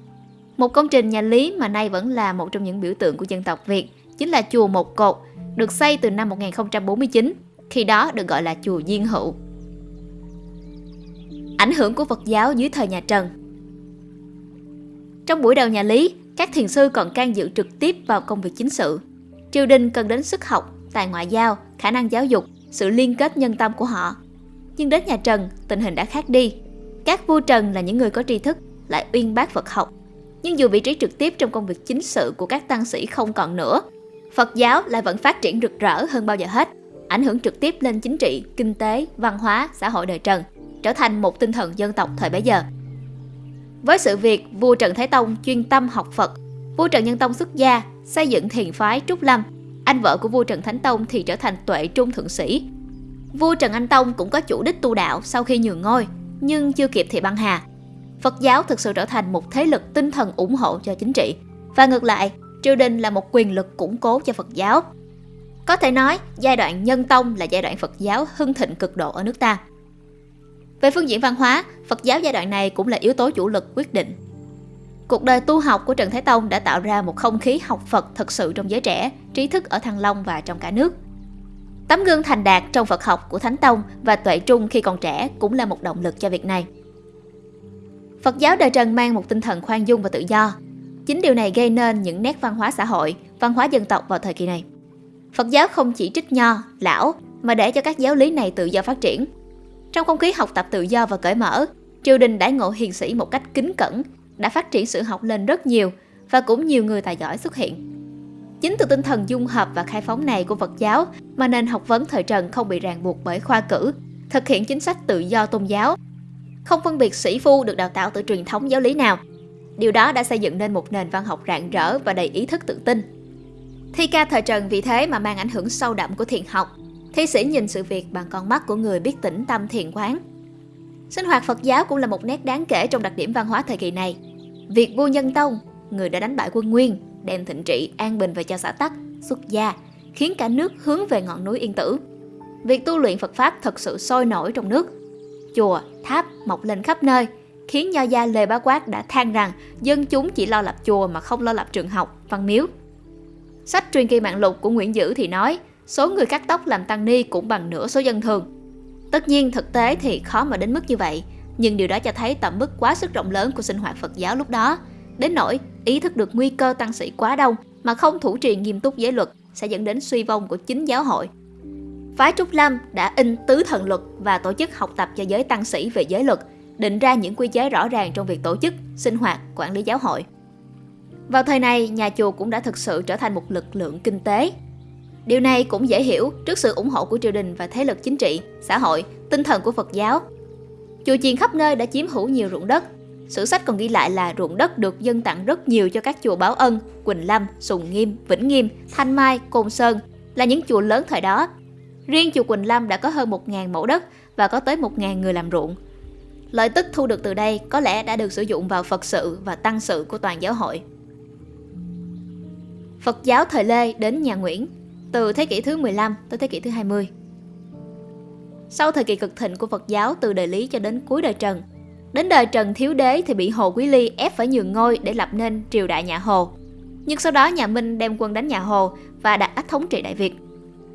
Một công trình nhà Lý mà nay vẫn là một trong những biểu tượng của dân tộc Việt chính là chùa Một Cột, được xây từ năm 1049, khi đó được gọi là chùa Diên Hữu. Ảnh hưởng của Phật giáo dưới thời nhà Trần trong buổi đầu nhà Lý, các thiền sư còn can dự trực tiếp vào công việc chính sự. Triều đình cần đến sức học, tài ngoại giao, khả năng giáo dục, sự liên kết nhân tâm của họ. Nhưng đến nhà Trần, tình hình đã khác đi. Các vua Trần là những người có tri thức, lại uyên bác Phật học. Nhưng dù vị trí trực tiếp trong công việc chính sự của các tăng sĩ không còn nữa, Phật giáo lại vẫn phát triển rực rỡ hơn bao giờ hết, ảnh hưởng trực tiếp lên chính trị, kinh tế, văn hóa, xã hội đời Trần, trở thành một tinh thần dân tộc thời bấy giờ. Với sự việc vua Trần Thái Tông chuyên tâm học Phật, vua Trần Nhân Tông xuất gia, xây dựng thiền phái Trúc Lâm, anh vợ của vua Trần Thánh Tông thì trở thành tuệ trung thượng sĩ. Vua Trần Anh Tông cũng có chủ đích tu đạo sau khi nhường ngôi, nhưng chưa kịp thì băng hà. Phật giáo thực sự trở thành một thế lực tinh thần ủng hộ cho chính trị. Và ngược lại, triều đình là một quyền lực củng cố cho Phật giáo. Có thể nói, giai đoạn Nhân Tông là giai đoạn Phật giáo hưng thịnh cực độ ở nước ta. Về phương diện văn hóa, Phật giáo giai đoạn này cũng là yếu tố chủ lực quyết định. Cuộc đời tu học của Trần Thái Tông đã tạo ra một không khí học Phật thật sự trong giới trẻ, trí thức ở Thăng Long và trong cả nước. Tấm gương thành đạt trong Phật học của Thánh Tông và Tuệ Trung khi còn trẻ cũng là một động lực cho việc này. Phật giáo đời Trần mang một tinh thần khoan dung và tự do. Chính điều này gây nên những nét văn hóa xã hội, văn hóa dân tộc vào thời kỳ này. Phật giáo không chỉ trích nho, lão, mà để cho các giáo lý này tự do phát triển, trong không khí học tập tự do và cởi mở, triều đình đãi ngộ hiền sĩ một cách kính cẩn, đã phát triển sự học lên rất nhiều và cũng nhiều người tài giỏi xuất hiện. Chính từ tinh thần dung hợp và khai phóng này của Phật giáo mà nền học vấn thời Trần không bị ràng buộc bởi khoa cử, thực hiện chính sách tự do tôn giáo, không phân biệt sĩ phu được đào tạo từ truyền thống giáo lý nào. Điều đó đã xây dựng nên một nền văn học rạng rỡ và đầy ý thức tự tin. Thi ca thời Trần vì thế mà mang ảnh hưởng sâu đậm của thiền học, Thi sĩ nhìn sự việc bằng con mắt của người biết tĩnh tâm thiền quán. Sinh hoạt Phật giáo cũng là một nét đáng kể trong đặc điểm văn hóa thời kỳ này. Việc vua Nhân Tông, người đã đánh bại quân Nguyên, đem thịnh trị, an bình về cho xã Tắc, xuất gia, khiến cả nước hướng về ngọn núi Yên Tử. Việc tu luyện Phật Pháp thật sự sôi nổi trong nước. Chùa, tháp mọc lên khắp nơi, khiến nho gia Lê Bá Quát đã than rằng dân chúng chỉ lo lập chùa mà không lo lập trường học, văn miếu. Sách truyền kỳ mạng lục của Nguyễn Dữ thì nói số người cắt tóc làm tăng ni cũng bằng nửa số dân thường. Tất nhiên thực tế thì khó mà đến mức như vậy, nhưng điều đó cho thấy tầm mức quá sức rộng lớn của sinh hoạt Phật giáo lúc đó. Đến nỗi ý thức được nguy cơ tăng sĩ quá đông mà không thủ trì nghiêm túc giới luật sẽ dẫn đến suy vong của chính giáo hội. Phái Trúc Lâm đã in tứ thần luật và tổ chức học tập cho giới tăng sĩ về giới luật, định ra những quy chế rõ ràng trong việc tổ chức, sinh hoạt, quản lý giáo hội. Vào thời này, nhà chùa cũng đã thực sự trở thành một lực lượng kinh tế Điều này cũng dễ hiểu trước sự ủng hộ của triều đình và thế lực chính trị, xã hội, tinh thần của Phật giáo. Chùa chiền khắp nơi đã chiếm hữu nhiều ruộng đất. Sử sách còn ghi lại là ruộng đất được dân tặng rất nhiều cho các chùa Báo Ân, Quỳnh Lâm, Sùng Nghiêm, Vĩnh Nghiêm, Thanh Mai, Côn Sơn, là những chùa lớn thời đó. Riêng chùa Quỳnh Lâm đã có hơn 1.000 mẫu đất và có tới 1.000 người làm ruộng. Lợi tức thu được từ đây có lẽ đã được sử dụng vào Phật sự và tăng sự của toàn giáo hội. Phật giáo thời Lê đến nhà Nguyễn, từ thế kỷ thứ 15 tới thế kỷ thứ 20. Sau thời kỳ cực thịnh của Phật giáo từ đời Lý cho đến cuối đời Trần, đến đời Trần Thiếu Đế thì bị Hồ Quý Ly ép phải nhường ngôi để lập nên triều đại nhà Hồ. Nhưng sau đó nhà Minh đem quân đánh nhà Hồ và đặt ách thống trị Đại Việt.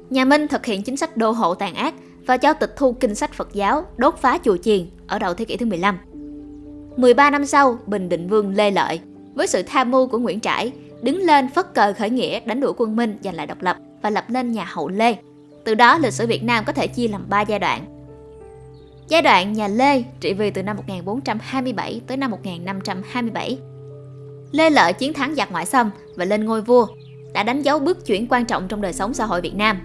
Nhà Minh thực hiện chính sách đô hộ tàn ác và cho tịch thu kinh sách Phật giáo, đốt phá chùa chiền ở đầu thế kỷ thứ 15. 13 năm sau, Bình Định Vương Lê Lợi, với sự tham mưu của Nguyễn Trãi, đứng lên phất cờ khởi nghĩa đánh đuổi quân Minh giành lại độc lập và lập nên nhà Hậu Lê. Từ đó lịch sử Việt Nam có thể chia làm 3 giai đoạn. Giai đoạn nhà Lê trị vì từ năm 1427 tới năm 1527. Lê Lợi chiến thắng giặc ngoại xâm và lên ngôi vua, đã đánh dấu bước chuyển quan trọng trong đời sống xã hội Việt Nam.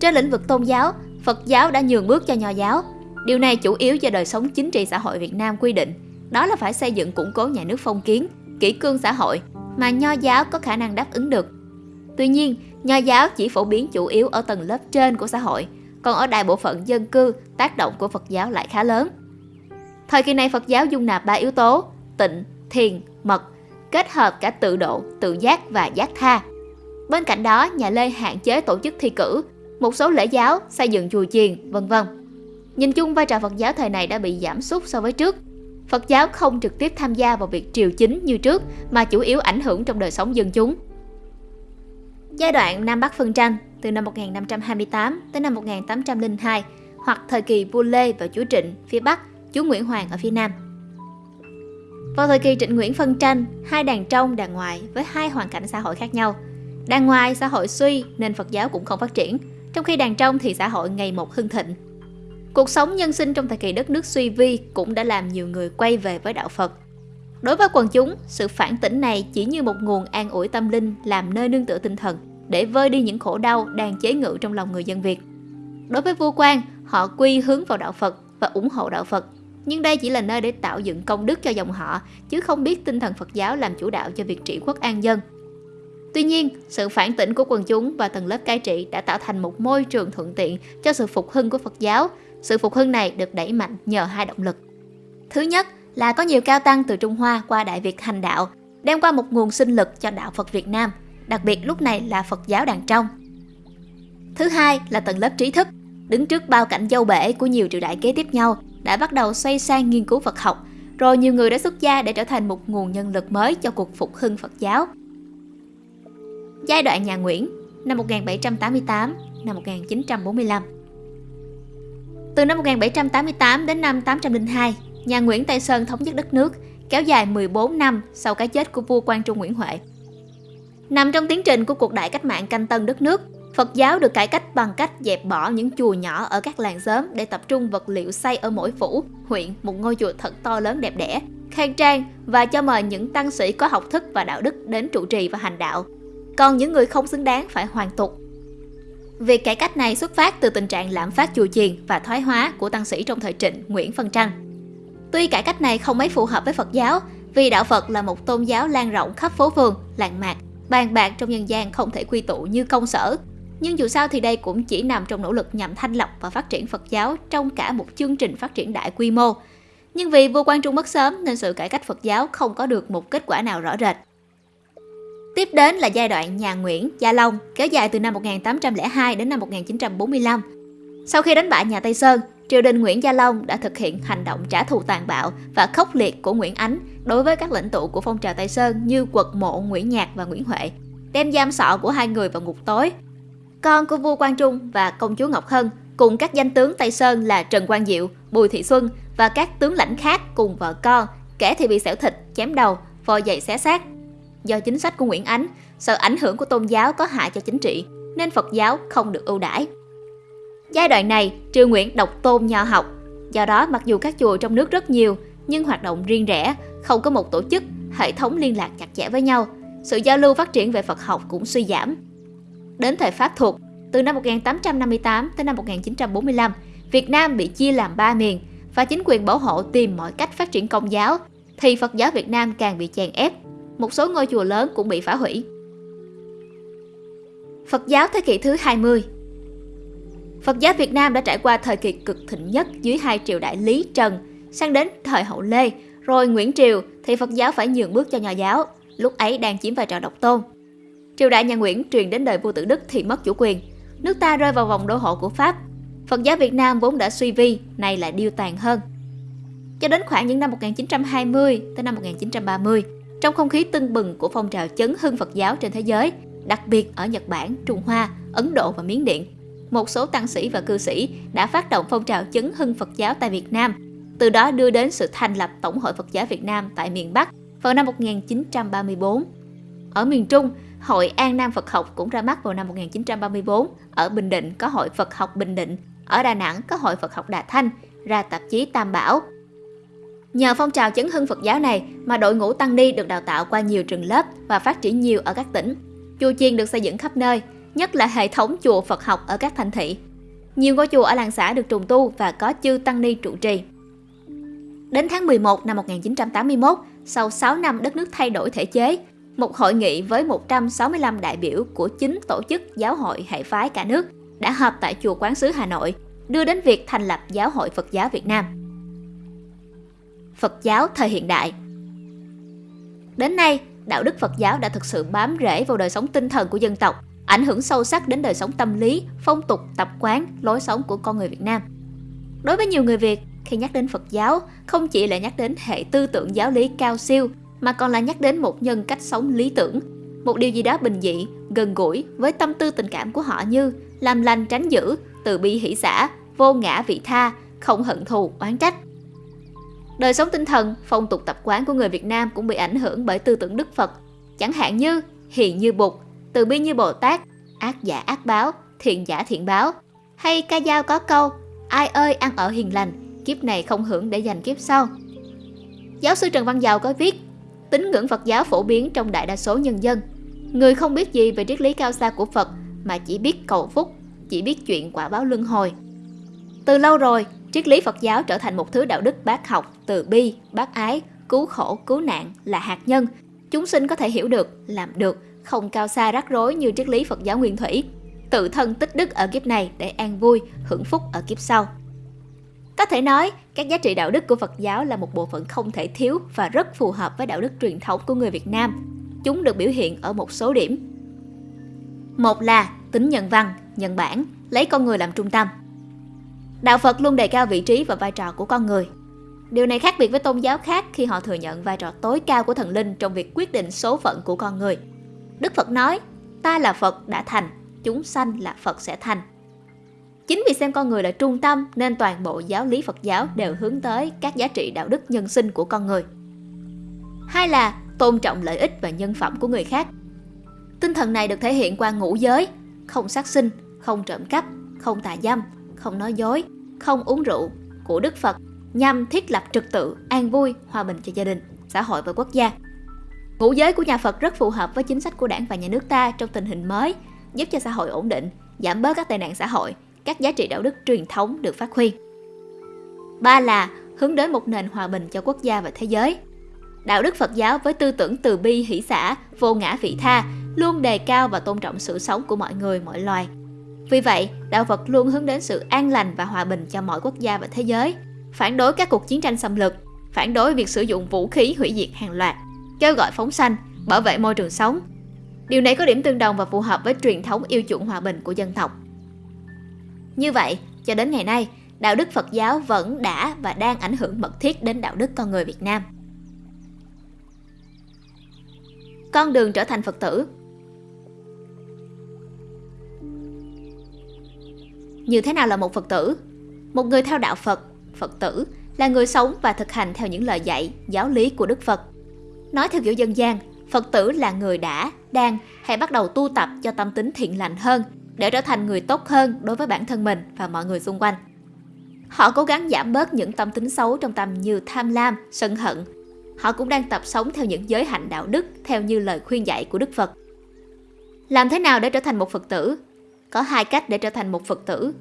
Trên lĩnh vực tôn giáo, Phật giáo đã nhường bước cho Nho giáo. Điều này chủ yếu do đời sống chính trị xã hội Việt Nam quy định, đó là phải xây dựng củng cố nhà nước phong kiến, kỷ cương xã hội mà Nho giáo có khả năng đáp ứng được. Tuy nhiên, Nho giáo chỉ phổ biến chủ yếu ở tầng lớp trên của xã hội, còn ở đại bộ phận dân cư, tác động của Phật giáo lại khá lớn. Thời kỳ này Phật giáo dung nạp ba yếu tố, tịnh, thiền, mật, kết hợp cả tự độ, tự giác và giác tha. Bên cạnh đó, nhà Lê hạn chế tổ chức thi cử, một số lễ giáo, xây dựng chùa chiền, vân vân. Nhìn chung vai trò Phật giáo thời này đã bị giảm sút so với trước. Phật giáo không trực tiếp tham gia vào việc triều chính như trước mà chủ yếu ảnh hưởng trong đời sống dân chúng. Giai đoạn Nam Bắc phân tranh từ năm 1528 tới năm 1802 hoặc thời kỳ vua Lê và chúa Trịnh phía Bắc, chúa Nguyễn Hoàng ở phía Nam. Vào thời kỳ Trịnh Nguyễn phân tranh, hai đàn trong, đàn ngoài với hai hoàn cảnh xã hội khác nhau. Đàn ngoài xã hội suy nên Phật giáo cũng không phát triển, trong khi đàn trong thì xã hội ngày một hưng thịnh. Cuộc sống nhân sinh trong thời kỳ đất nước suy vi cũng đã làm nhiều người quay về với đạo Phật. Đối với quần chúng, sự phản tỉnh này chỉ như một nguồn an ủi tâm linh làm nơi nương tựa tinh thần để vơi đi những khổ đau đang chế ngự trong lòng người dân Việt. Đối với vua quan, họ quy hướng vào đạo Phật và ủng hộ đạo Phật. Nhưng đây chỉ là nơi để tạo dựng công đức cho dòng họ, chứ không biết tinh thần Phật giáo làm chủ đạo cho việc trị quốc an dân. Tuy nhiên, sự phản tỉnh của quần chúng và tầng lớp cai trị đã tạo thành một môi trường thuận tiện cho sự phục hưng của Phật giáo. Sự phục hưng này được đẩy mạnh nhờ hai động lực. Thứ nhất là có nhiều cao tăng từ Trung Hoa qua Đại Việt hành đạo, đem qua một nguồn sinh lực cho đạo Phật Việt Nam, đặc biệt lúc này là Phật giáo đàn trong. Thứ hai là tầng lớp trí thức, đứng trước bao cảnh dâu bể của nhiều triều đại kế tiếp nhau, đã bắt đầu xoay sang nghiên cứu Phật học, rồi nhiều người đã xuất gia để trở thành một nguồn nhân lực mới cho cuộc phục hưng Phật giáo. Giai đoạn nhà Nguyễn năm 1788 năm 1945 Từ năm 1788 đến năm 802, nhà Nguyễn Tây Sơn thống nhất đất nước, kéo dài 14 năm sau cái chết của vua Quang Trung Nguyễn Huệ. Nằm trong tiến trình của cuộc đại cách mạng canh tân đất nước, Phật giáo được cải cách bằng cách dẹp bỏ những chùa nhỏ ở các làng xóm để tập trung vật liệu xây ở mỗi phủ, huyện một ngôi chùa thật to lớn đẹp đẽ, khang trang và cho mời những tăng sĩ có học thức và đạo đức đến trụ trì và hành đạo còn những người không xứng đáng phải hoàn tục. Việc cải cách này xuất phát từ tình trạng lạm phát chùa chiền và thoái hóa của tăng sĩ trong thời Trịnh Nguyễn Phân Trăng. Tuy cải cách này không mấy phù hợp với Phật giáo, vì đạo Phật là một tôn giáo lan rộng khắp phố phường, làng mạc, bàn bạc trong nhân gian không thể quy tụ như công sở. Nhưng dù sao thì đây cũng chỉ nằm trong nỗ lực nhằm thanh lọc và phát triển Phật giáo trong cả một chương trình phát triển đại quy mô. Nhưng vì vua Quang Trung mất sớm nên sự cải cách Phật giáo không có được một kết quả nào rõ rệt. Tiếp đến là giai đoạn nhà Nguyễn, Gia Long, kéo dài từ năm 1802 đến năm 1945. Sau khi đánh bại nhà Tây Sơn, triều đình Nguyễn Gia Long đã thực hiện hành động trả thù tàn bạo và khốc liệt của Nguyễn Ánh đối với các lãnh tụ của phong trào Tây Sơn như Quật Mộ, Nguyễn Nhạc và Nguyễn Huệ, đem giam sọ của hai người vào ngục tối. Con của vua Quang Trung và công chúa Ngọc Hân cùng các danh tướng Tây Sơn là Trần Quang Diệu, Bùi Thị Xuân và các tướng lãnh khác cùng vợ con, kẻ thì bị xẻo thịt, chém đầu, vò giày xé xác, do chính sách của Nguyễn Ánh, sợ ảnh hưởng của tôn giáo có hại cho chính trị, nên Phật giáo không được ưu đãi. Giai đoạn này, Triều Nguyễn độc tôn nho học, do đó mặc dù các chùa trong nước rất nhiều, nhưng hoạt động riêng rẽ, không có một tổ chức, hệ thống liên lạc chặt chẽ với nhau, sự giao lưu phát triển về Phật học cũng suy giảm. Đến thời Pháp thuộc, từ năm 1858 tới năm 1945, Việt Nam bị chia làm ba miền và chính quyền bảo hộ tìm mọi cách phát triển công giáo, thì Phật giáo Việt Nam càng bị chèn ép một số ngôi chùa lớn cũng bị phá hủy. Phật giáo thế kỷ thứ 20 Phật giáo Việt Nam đã trải qua thời kỳ cực thịnh nhất dưới hai triều đại Lý Trần, sang đến thời Hậu Lê, rồi Nguyễn Triều thì Phật giáo phải nhường bước cho Nho giáo, lúc ấy đang chiếm vai trò độc tôn. Triều đại nhà Nguyễn truyền đến đời vua Tự Đức thì mất chủ quyền, nước ta rơi vào vòng đô hộ của Pháp. Phật giáo Việt Nam vốn đã suy vi, nay lại điêu tàn hơn. Cho đến khoảng những năm 1920 tới năm 1930, trong không khí tưng bừng của phong trào chấn hưng Phật giáo trên thế giới, đặc biệt ở Nhật Bản, Trung Hoa, Ấn Độ và Miến Điện, một số tăng sĩ và cư sĩ đã phát động phong trào chấn hưng Phật giáo tại Việt Nam, từ đó đưa đến sự thành lập Tổng hội Phật giáo Việt Nam tại miền Bắc vào năm 1934. Ở miền Trung, Hội An Nam Phật học cũng ra mắt vào năm 1934. Ở Bình Định có Hội Phật học Bình Định, ở Đà Nẵng có Hội Phật học Đà Thanh, ra tạp chí Tam Bảo. Nhờ phong trào chấn hưng Phật giáo này mà đội ngũ tăng ni được đào tạo qua nhiều trường lớp và phát triển nhiều ở các tỉnh. Chùa chiền được xây dựng khắp nơi, nhất là hệ thống chùa Phật học ở các thành thị. Nhiều ngôi chùa ở làng xã được trùng tu và có chư tăng ni trụ trì. Đến tháng 11 năm 1981, sau 6 năm đất nước thay đổi thể chế, một hội nghị với 165 đại biểu của chính tổ chức giáo hội hệ phái cả nước đã họp tại chùa Quán sứ Hà Nội, đưa đến việc thành lập Giáo hội Phật giáo Việt Nam. Phật giáo thời hiện đại Đến nay, đạo đức Phật giáo đã thực sự bám rễ vào đời sống tinh thần của dân tộc, ảnh hưởng sâu sắc đến đời sống tâm lý, phong tục, tập quán, lối sống của con người Việt Nam. Đối với nhiều người Việt, khi nhắc đến Phật giáo, không chỉ là nhắc đến hệ tư tưởng giáo lý cao siêu, mà còn là nhắc đến một nhân cách sống lý tưởng, một điều gì đó bình dị, gần gũi với tâm tư tình cảm của họ như làm lành tránh dữ, từ bi hỷ xã, vô ngã vị tha, không hận thù, oán trách. Đời sống tinh thần, phong tục tập quán của người Việt Nam cũng bị ảnh hưởng bởi tư tưởng Đức Phật, chẳng hạn như hiền như Bụt, từ bi như Bồ Tát, ác giả ác báo, thiện giả thiện báo. Hay ca dao có câu, ai ơi ăn ở hiền lành, kiếp này không hưởng để dành kiếp sau. Giáo sư Trần Văn Dầu có viết, tín ngưỡng Phật giáo phổ biến trong đại đa số nhân dân. Người không biết gì về triết lý cao xa của Phật mà chỉ biết cầu phúc, chỉ biết chuyện quả báo luân hồi. Từ lâu rồi, triết lý Phật giáo trở thành một thứ đạo đức bác học, từ bi, bác ái, cứu khổ, cứu nạn là hạt nhân. Chúng sinh có thể hiểu được, làm được, không cao xa rắc rối như triết lý Phật giáo nguyên thủy. Tự thân tích đức ở kiếp này để an vui, hưởng phúc ở kiếp sau. Có thể nói, các giá trị đạo đức của Phật giáo là một bộ phận không thể thiếu và rất phù hợp với đạo đức truyền thống của người Việt Nam. Chúng được biểu hiện ở một số điểm. Một là tính nhân văn, nhân bản, lấy con người làm trung tâm. Đạo Phật luôn đề cao vị trí và vai trò của con người. Điều này khác biệt với tôn giáo khác khi họ thừa nhận vai trò tối cao của thần linh trong việc quyết định số phận của con người. Đức Phật nói, ta là Phật đã thành, chúng sanh là Phật sẽ thành. Chính vì xem con người là trung tâm nên toàn bộ giáo lý Phật giáo đều hướng tới các giá trị đạo đức nhân sinh của con người. Hai là tôn trọng lợi ích và nhân phẩm của người khác. Tinh thần này được thể hiện qua ngũ giới, không sát sinh, không trộm cắp, không tà dâm, không nói dối, không uống rượu của Đức Phật nhằm thiết lập trật tự, an vui, hòa bình cho gia đình, xã hội và quốc gia. Ngũ giới của nhà Phật rất phù hợp với chính sách của đảng và nhà nước ta trong tình hình mới, giúp cho xã hội ổn định, giảm bớt các tệ nạn xã hội, các giá trị đạo đức truyền thống được phát huy. Ba là hướng đến một nền hòa bình cho quốc gia và thế giới. Đạo đức Phật giáo với tư tưởng từ bi hỷ xã, vô ngã vị tha luôn đề cao và tôn trọng sự sống của mọi người, mọi loài. Vì vậy, đạo Phật luôn hướng đến sự an lành và hòa bình cho mọi quốc gia và thế giới, phản đối các cuộc chiến tranh xâm lược, phản đối việc sử dụng vũ khí hủy diệt hàng loạt, kêu gọi phóng sanh, bảo vệ môi trường sống. Điều này có điểm tương đồng và phù hợp với truyền thống yêu chuộng hòa bình của dân tộc. Như vậy, cho đến ngày nay, đạo đức Phật giáo vẫn đã và đang ảnh hưởng mật thiết đến đạo đức con người Việt Nam. Con đường trở thành Phật tử Như thế nào là một Phật tử? Một người theo đạo Phật, Phật tử là người sống và thực hành theo những lời dạy, giáo lý của Đức Phật. Nói theo kiểu dân gian, Phật tử là người đã, đang hay bắt đầu tu tập cho tâm tính thiện lành hơn để trở thành người tốt hơn đối với bản thân mình và mọi người xung quanh. Họ cố gắng giảm bớt những tâm tính xấu trong tâm như tham lam, sân hận. Họ cũng đang tập sống theo những giới hạnh đạo đức theo như lời khuyên dạy của Đức Phật. Làm thế nào để trở thành một Phật tử? Có hai cách để trở thành một Phật tử.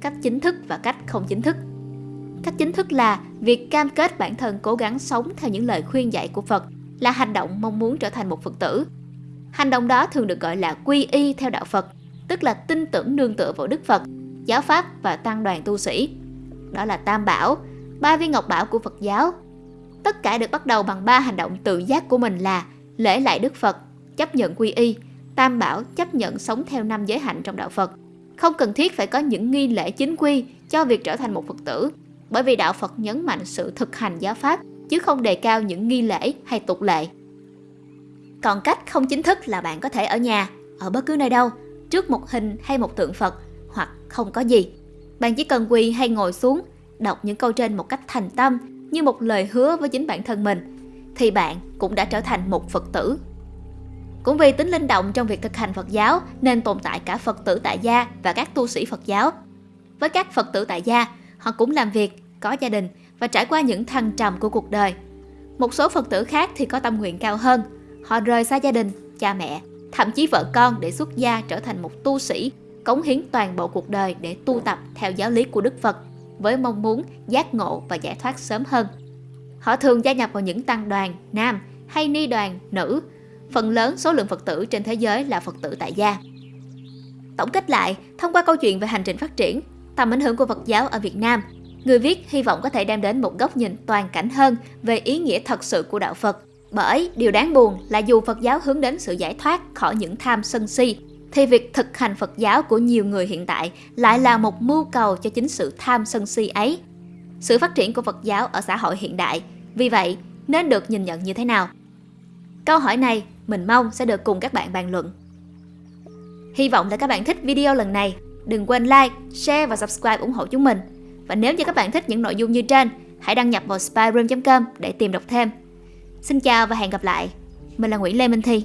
Cách chính thức và cách không chính thức. Cách chính thức là việc cam kết bản thân cố gắng sống theo những lời khuyên dạy của Phật là hành động mong muốn trở thành một Phật tử. Hành động đó thường được gọi là quy y theo đạo Phật tức là tin tưởng nương tựa vào Đức Phật, giáo pháp và tăng đoàn tu sĩ. Đó là Tam Bảo, ba viên ngọc bảo của Phật giáo. Tất cả được bắt đầu bằng ba hành động tự giác của mình là lễ lại Đức Phật, chấp nhận quy y, Tam Bảo chấp nhận sống theo năm giới hạnh trong đạo Phật. Không cần thiết phải có những nghi lễ chính quy cho việc trở thành một Phật tử, bởi vì đạo Phật nhấn mạnh sự thực hành giáo pháp chứ không đề cao những nghi lễ hay tục lệ. Còn cách không chính thức là bạn có thể ở nhà, ở bất cứ nơi đâu, trước một hình hay một tượng Phật hoặc không có gì. Bạn chỉ cần quỳ hay ngồi xuống, đọc những câu trên một cách thành tâm như một lời hứa với chính bản thân mình, thì bạn cũng đã trở thành một Phật tử. Cũng vì tính linh động trong việc thực hành Phật giáo nên tồn tại cả Phật tử tại gia và các tu sĩ Phật giáo. Với các Phật tử tại gia, họ cũng làm việc, có gia đình và trải qua những thăng trầm của cuộc đời. Một số Phật tử khác thì có tâm nguyện cao hơn, họ rời xa gia đình, cha mẹ, thậm chí vợ con để xuất gia trở thành một tu sĩ, cống hiến toàn bộ cuộc đời để tu tập theo giáo lý của Đức Phật với mong muốn giác ngộ và giải thoát sớm hơn. Họ thường gia nhập vào những tăng đoàn nam hay ni đoàn nữ. Phần lớn số lượng Phật tử trên thế giới là Phật tử tại gia. Tổng kết lại, thông qua câu chuyện về hành trình phát triển, tầm ảnh hưởng của Phật giáo ở Việt Nam, người viết hy vọng có thể đem đến một góc nhìn toàn cảnh hơn về ý nghĩa thật sự của đạo Phật. Bởi điều đáng buồn là dù Phật giáo hướng đến sự giải thoát khỏi những tham sân si, thì việc thực hành Phật giáo của nhiều người hiện tại lại là một mưu cầu cho chính sự tham sân si ấy. Sự phát triển của Phật giáo ở xã hội hiện đại, vì vậy, nên được nhìn nhận như thế nào? Câu hỏi này mình mong sẽ được cùng các bạn bàn luận. Hy vọng là các bạn thích video lần này. Đừng quên like, share và subscribe ủng hộ chúng mình. Và nếu như các bạn thích những nội dung như trên, hãy đăng nhập vào spyroom.com để tìm đọc thêm. Xin chào và hẹn gặp lại. Mình là Nguyễn Lê Minh Thi.